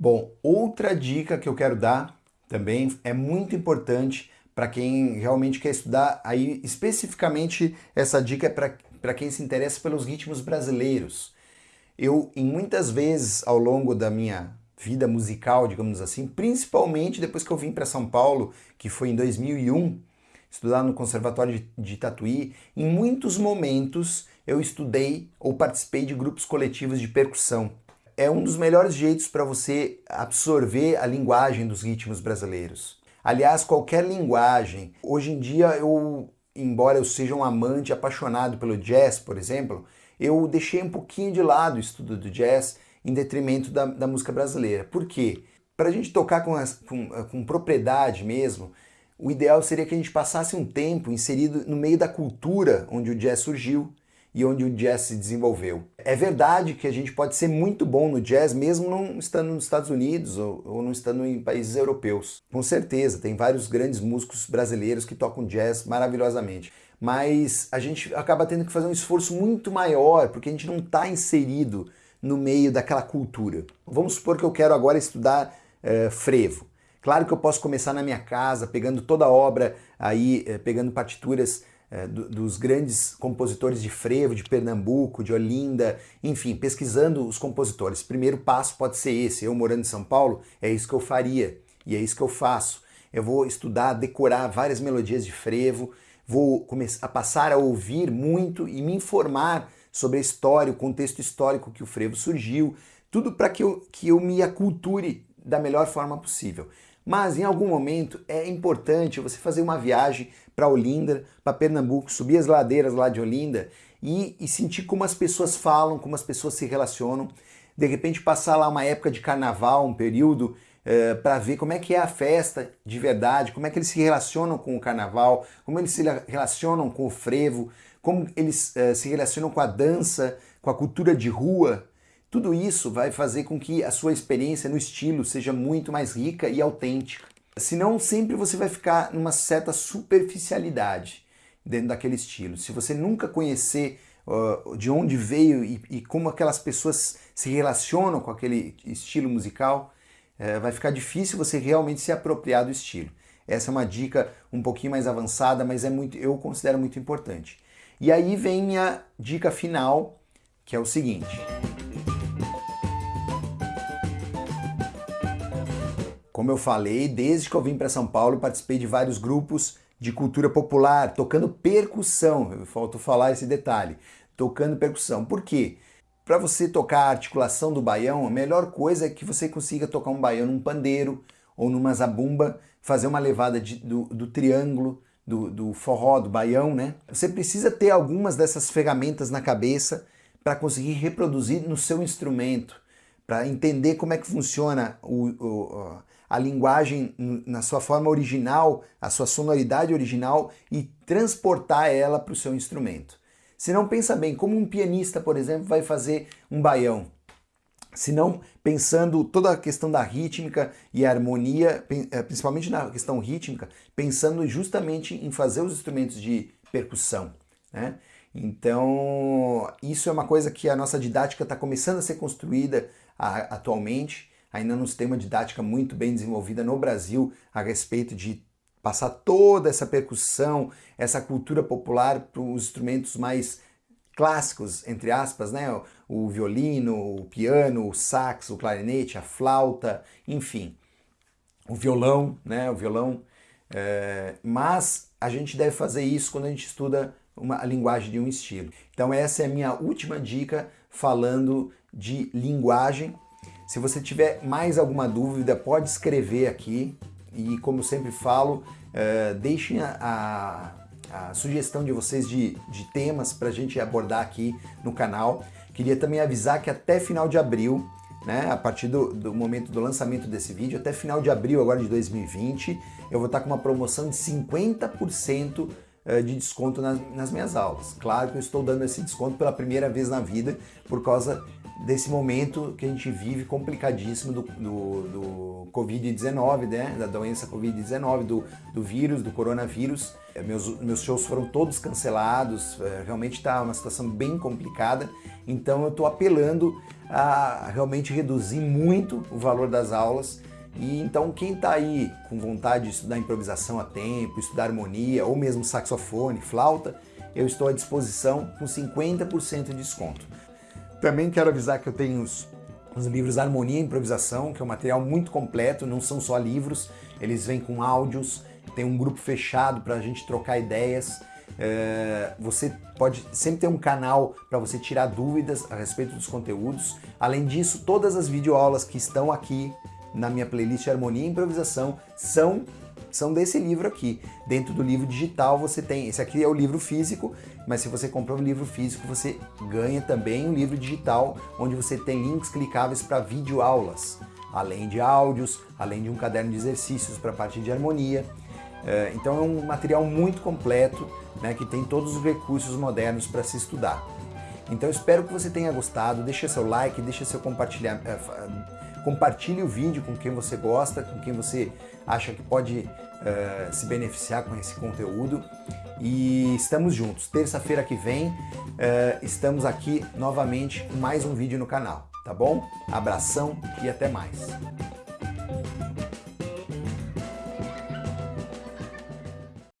Bom, outra dica que eu quero dar também é muito importante para quem realmente quer estudar, aí especificamente essa dica é para quem se interessa pelos ritmos brasileiros. Eu, em muitas vezes ao longo da minha vida musical, digamos assim, principalmente depois que eu vim para São Paulo, que foi em 2001, estudar no Conservatório de Tatuí, em muitos momentos eu estudei ou participei de grupos coletivos de percussão é um dos melhores jeitos para você absorver a linguagem dos ritmos brasileiros. Aliás, qualquer linguagem. Hoje em dia, eu, embora eu seja um amante apaixonado pelo jazz, por exemplo, eu deixei um pouquinho de lado o estudo do jazz em detrimento da, da música brasileira. Por quê? Para a gente tocar com, as, com, com propriedade mesmo, o ideal seria que a gente passasse um tempo inserido no meio da cultura onde o jazz surgiu, e onde o jazz se desenvolveu. É verdade que a gente pode ser muito bom no jazz mesmo não estando nos Estados Unidos ou, ou não estando em países europeus. Com certeza, tem vários grandes músicos brasileiros que tocam jazz maravilhosamente. Mas a gente acaba tendo que fazer um esforço muito maior porque a gente não está inserido no meio daquela cultura. Vamos supor que eu quero agora estudar uh, frevo. Claro que eu posso começar na minha casa, pegando toda a obra aí, uh, pegando partituras do, dos grandes compositores de frevo, de Pernambuco, de Olinda, enfim, pesquisando os compositores. Primeiro passo pode ser esse. Eu morando em São Paulo, é isso que eu faria e é isso que eu faço. Eu vou estudar, decorar várias melodias de frevo, vou começar a passar a ouvir muito e me informar sobre a história, o contexto histórico que o frevo surgiu, tudo para que eu, que eu me aculture da melhor forma possível. Mas em algum momento é importante você fazer uma viagem para Olinda, para Pernambuco, subir as ladeiras lá de Olinda e, e, sentir como as pessoas falam, como as pessoas se relacionam. De repente passar lá uma época de carnaval, um período, eh, para ver como é que é a festa de verdade, como é que eles se relacionam com o carnaval, como eles se relacionam com o frevo, como eles eh, se relacionam com a dança, com a cultura de rua, tudo isso vai fazer com que a sua experiência no estilo seja muito mais rica e autêntica. Senão sempre você vai ficar numa certa superficialidade dentro daquele estilo. Se você nunca conhecer uh, de onde veio e, e, como aquelas pessoas se relacionam com aquele estilo musical, uh, vai ficar difícil você realmente se apropriar do estilo. Essa é uma dica um pouquinho mais avançada, mas é muito, eu considero muito importante. E aí vem minha dica final, que é o seguinte. Como eu falei, desde que eu vim para São Paulo, participei de vários grupos de cultura popular, tocando percussão. Faltou falar esse detalhe. Tocando percussão. Por quê? Para você tocar a articulação do baião, a melhor coisa é que você consiga tocar um baião num pandeiro ou numa zabumba, fazer uma levada de, do, do, triângulo, do, do forró, do baião, né? Você precisa ter algumas dessas ferramentas na cabeça para conseguir reproduzir no seu instrumento, para entender como é que funciona o, o, a linguagem na sua forma original, a sua sonoridade original e transportar ela para o seu instrumento. Se não pensa bem, como um pianista, por exemplo, vai fazer um baião? Se não pensando toda a questão da rítmica e harmonia, eh, principalmente na questão rítmica, pensando justamente em fazer os instrumentos de percussão. Né? Então, isso é uma coisa que a nossa didática está começando a ser construída a, atualmente ainda não se tem uma didática muito bem desenvolvida no Brasil a respeito de passar toda essa percussão, essa cultura popular para os instrumentos mais clássicos, entre aspas, né? O violino, o piano, o sax, o clarinete, a flauta, enfim, o violão, né? O violão. É... mas a gente deve fazer isso quando a gente estuda uma, a linguagem de um estilo. Então essa é a minha última dica falando de linguagem se você tiver mais alguma dúvida, pode escrever aqui e, como sempre falo, uh, deixem a, a, a, sugestão de vocês de, de temas para a gente abordar aqui no canal. Queria também avisar que até final de abril, né, a partir do, do momento do lançamento desse vídeo, até final de abril agora de 2020, eu vou estar com uma promoção de 50% eh, de desconto nas, nas, minhas aulas. Claro que eu estou dando esse desconto pela primeira vez na vida por causa desse momento que a gente vive complicadíssimo do, do, do Covid-19, né? da doença Covid-19, do, do vírus, do coronavírus. É, meus, meus shows foram todos cancelados, é, realmente está uma situação bem complicada, então eu estou apelando a realmente reduzir muito o valor das aulas e então quem está aí com vontade de estudar improvisação a tempo, estudar harmonia ou mesmo saxofone, flauta, eu estou à disposição com 50% de desconto. Também quero avisar que eu tenho os, os livros Harmonia e Improvisação, que é um material muito completo, não são só livros, eles vêm com áudios, tem um grupo fechado para a gente trocar ideias. É, você pode sempre ter um canal para você tirar dúvidas a respeito dos conteúdos. Além disso, todas as videoaulas que estão aqui na minha playlist Harmonia e Improvisação são são desse livro aqui. Dentro do livro digital você tem, esse aqui é o livro físico, mas se você comprar o livro físico você ganha também um livro digital onde você tem links clicáveis para videoaulas, além de áudios, além de um caderno de exercícios para a parte de harmonia. É, então é um material muito completo, né, que tem todos os recursos modernos para se estudar. Então espero que você tenha gostado, deixe seu like, deixe seu compartilhar, é, compartilhe o vídeo com quem você gosta, com quem você acha que pode uh, se beneficiar com esse conteúdo. E estamos juntos. Terça-feira que vem uh, estamos aqui novamente com mais um vídeo no canal, tá bom? Abração e até mais.